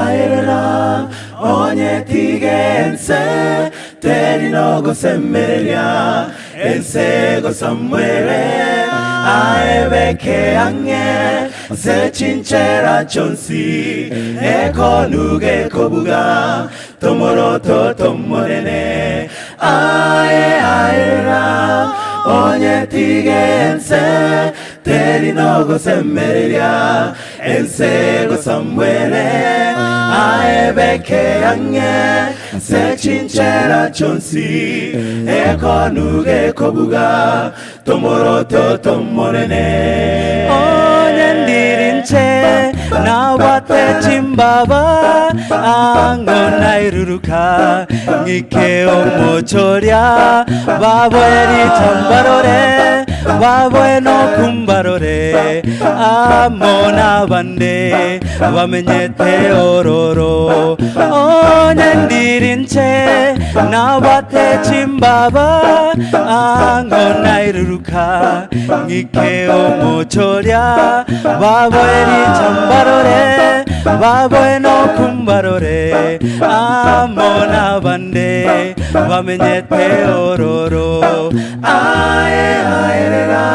aerera onye tigense terinogo semmereria ensego samuere aebeke ange se cinchera chonsi eko nuge kobuga tomoroto tomonene ae aera onye tigense terinogo semmereria ensego samuere aebeke ange se cinchera chonsi eko nuge kobuga tomoroto tomonene petim baba ango nairuruka ngike omochoria babo eri tambarore babo eno kumbarore amona bande bamenyete ororo. Onendirinche oh, nawate chimbaba ango nawate chimbaba ango nairuruka ngike omochoria baboeri chambarore baboe no kumbarore amona bande bamenyete ororo. Ae aerera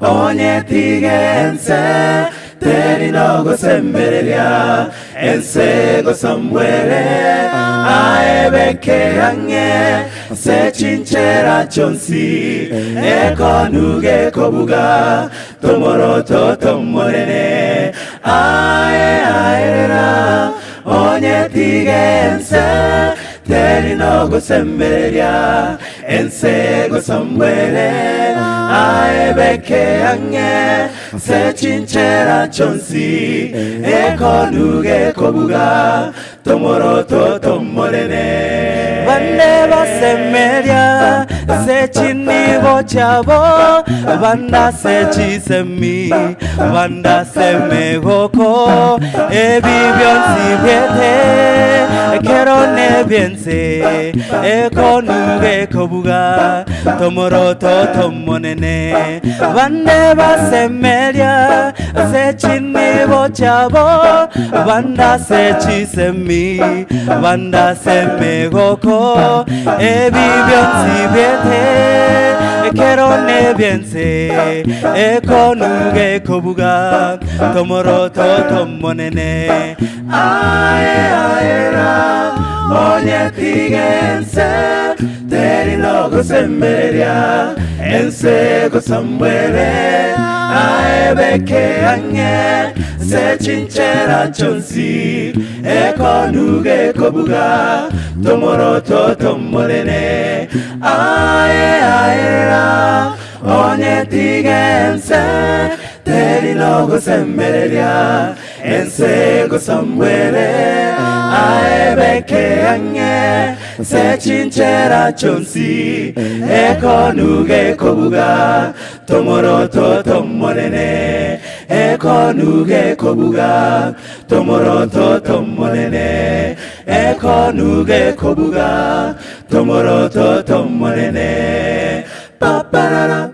onye tigense semmereria ensego samuere aebeke ange se cinchera chonsi eko nuge kobuga tomoroto tomonene ae aerera samuere aebeke ange se cinchera chonsi eko nuge kobuga tomoroto tomonene bande basemeria secinibo cyabo banda secisemi banda semegoko ebi byonsi byete kero nebyense ekonuge kobuga tomoroto tomonene. Bande basemeria secinibo cyabo banda secisemi banda semegoko ebi byonsi byete kero nebyense ekonuge kobuga tomoroto tomonene. Ae aera onye tigense terinogo semmereria ensego samuere aebeke ange se cinchera chonsi. Eko nuge kobuga tomoroto tomonene ae aera onye 아에베케 양에 세친체라 존시 에코누게 거부가 도모로토 덤모네네. 에코누게 거부가 도모로토 덤모네네. 에코누게 거부가 도모로토 덤모네네. 빠빠라라.